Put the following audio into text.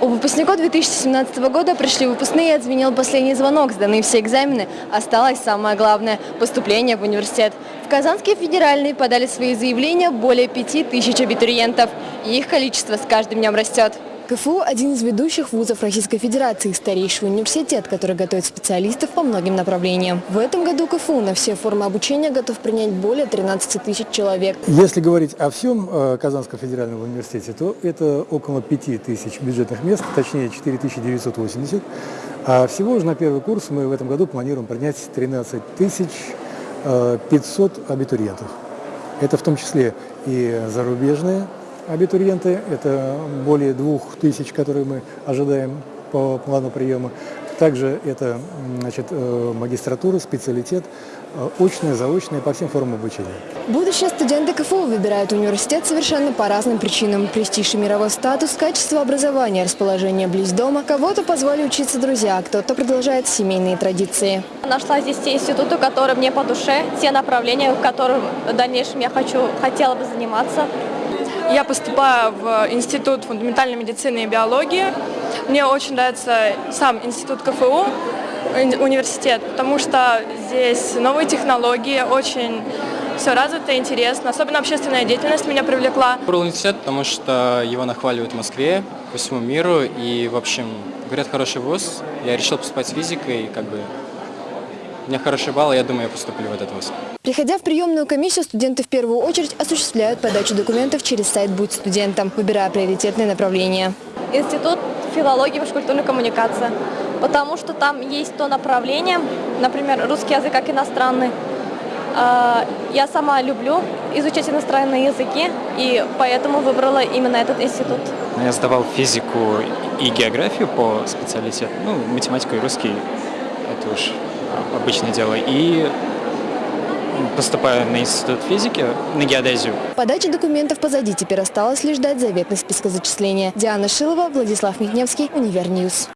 У выпускников 2017 года пришли выпускные отзвенел последний звонок. Сданы все экзамены. Осталось самое главное – поступление в университет. В Казанский федеральный подали свои заявления более 5000 абитуриентов. И их количество с каждым днем растет. КФУ – один из ведущих вузов Российской Федерации, старейший университет, который готовит специалистов по многим направлениям. В этом году КФУ на все формы обучения готов принять более 13 тысяч человек. Если говорить о всем э, Казанском федеральном университете, то это около 5 тысяч бюджетных мест, точнее 4980. А всего же на первый курс мы в этом году планируем принять 13 тысяч э, 500 абитуриентов. Это в том числе и зарубежные абитуриенты, это более двух тысяч, которые мы ожидаем по плану приема. Также это значит, э, магистратура, специалитет, э, очная, заочная, по всем формам обучения. Будущие студенты КФУ выбирают университет совершенно по разным причинам. Престиж и мировой статус, качество образования, расположение близ дома. Кого-то позвали учиться друзья, а кто-то продолжает семейные традиции. Нашла здесь те институты, которые мне по душе, те направления, в которых в дальнейшем я хочу, хотела бы заниматься. Я поступаю в Институт фундаментальной медицины и биологии. Мне очень нравится сам Институт КФУ, уни- университет, потому что здесь новые технологии, очень все развито, интересно. Особенно общественная деятельность меня привлекла. Выбрал университет, потому что его нахваливают в Москве, по всему миру, и, в общем, говорят, хороший вуз. Я решил поступать с физикой, как бы у меня хороший балл, и я думаю, я поступлю в этот вуз. Приходя в приемную комиссию, студенты в первую очередь осуществляют подачу документов через сайт «Будь студентом», выбирая приоритетные направления. Институт филологии и межкультурной коммуникации, потому что там есть то направление, например, русский язык как иностранный. А, Я сама люблю изучать иностранные языки, и поэтому выбрала именно этот институт. Я сдавал физику и географию по специалитету. Ну, математика и русский – это уж обычное дело. И поступаю на институт физики, на геодезию. Подача документов позади, теперь осталось лишь ждать заветных списка зачисления. Диана Шилова, Владислав Михневский, Универньюз.